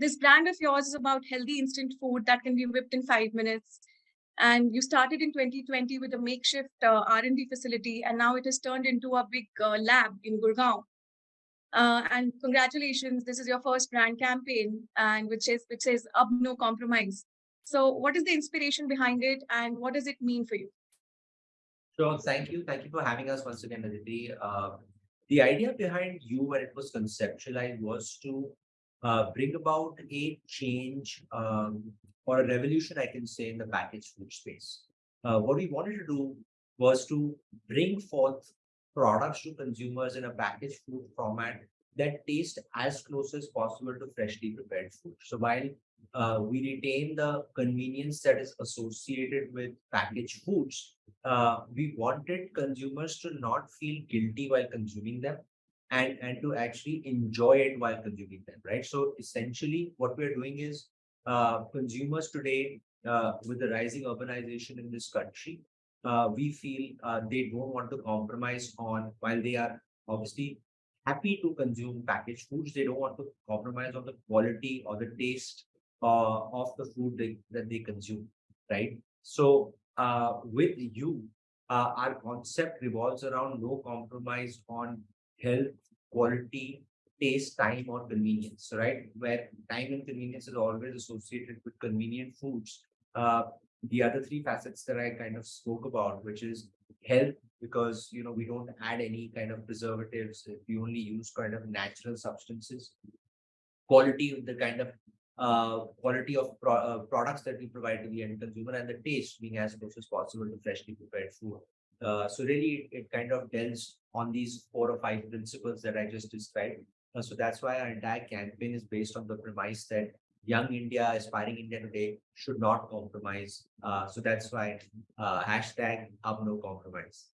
This brand of yours is about healthy instant food that can be whipped in five minutes. And you started in 2020 with a makeshift uh, R&D facility, and now it has turned into a big uh, lab in Gurgaon. Uh, and congratulations, this is your first brand campaign, and which is which says "Ab no compromise." So, what is the inspiration behind it, and what does it mean for you? Sure, thank you, thank you for having us once again, Aditi. Uh, the idea behind Yu when it was conceptualized was to uh, bring about a change um, or a revolution, I can say, in the packaged food space. Uh, what we wanted to do was to bring forth products to consumers in a packaged food format that taste as close as possible to freshly prepared food. So while uh, we retain the convenience that is associated with packaged foods, uh, we wanted consumers to not feel guilty while consuming them and, and to actually enjoy it while consuming them, right? So essentially what we're doing is uh, consumers today, uh, with the rising urbanization in this country, uh, we feel uh, they don't want to compromise on while they are obviously happy to consume packaged foods. They don't want to compromise on the quality or the taste uh, of the food they, that they consume, right? So uh, with Yu, our concept revolves around no compromise on health, quality, taste, time, or convenience, right? Where time and convenience is always associated with convenient foods. Uh, the other three facets that I kind of spoke about, which is health, because you know we don't add any kind of preservatives. We only use kind of natural substances. Quality, of the kind of uh, quality of pro uh, products that we provide to the end consumer, and the taste being as close as possible to freshly prepared food. Uh, so really, it, it, kind of delves on these four or five principles that I just described. Uh, so that's why our entire campaign is based on the premise that young India, aspiring India today should not compromise. Uh, so that's why uh, hashtag Ab No Compromise.